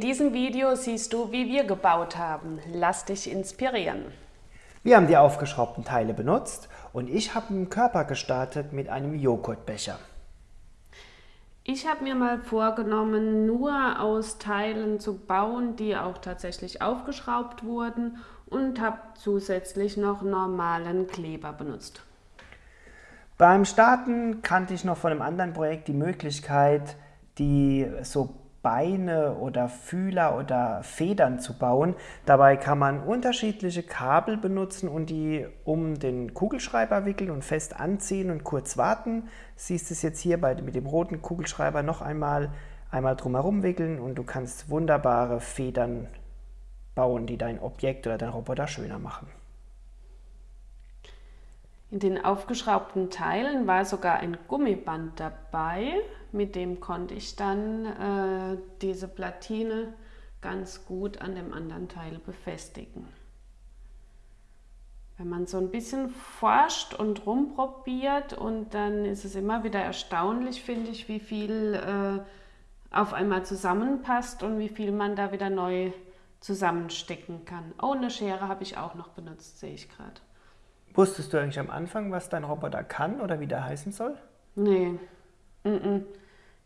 diesem Video siehst du, wie wir gebaut haben. Lass dich inspirieren. Wir haben die aufgeschraubten Teile benutzt und ich habe einen Körper gestartet mit einem Joghurtbecher. Ich habe mir mal vorgenommen, nur aus Teilen zu bauen, die auch tatsächlich aufgeschraubt wurden und habe zusätzlich noch normalen Kleber benutzt. Beim Starten kannte ich noch von einem anderen Projekt die Möglichkeit, die so Beine oder Fühler oder Federn zu bauen. Dabei kann man unterschiedliche Kabel benutzen und die um den Kugelschreiber wickeln und fest anziehen und kurz warten. Siehst es jetzt hier bei, mit dem roten Kugelschreiber noch einmal, einmal drumherum wickeln und du kannst wunderbare Federn bauen, die dein Objekt oder dein Roboter schöner machen. In den aufgeschraubten Teilen war sogar ein Gummiband dabei, mit dem konnte ich dann äh, diese Platine ganz gut an dem anderen Teil befestigen. Wenn man so ein bisschen forscht und rumprobiert und dann ist es immer wieder erstaunlich, finde ich, wie viel äh, auf einmal zusammenpasst und wie viel man da wieder neu zusammenstecken kann. Oh, eine Schere habe ich auch noch benutzt, sehe ich gerade. Wusstest du eigentlich am Anfang, was dein Roboter kann oder wie der heißen soll? Nee. Mm -mm.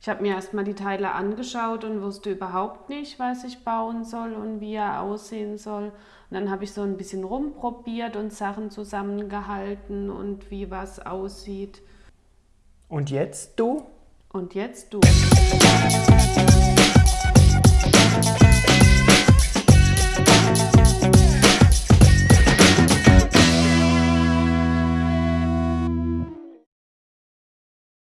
Ich habe mir erstmal die Teile angeschaut und wusste überhaupt nicht, was ich bauen soll und wie er aussehen soll. Und dann habe ich so ein bisschen rumprobiert und Sachen zusammengehalten und wie was aussieht. Und jetzt du? Und jetzt du.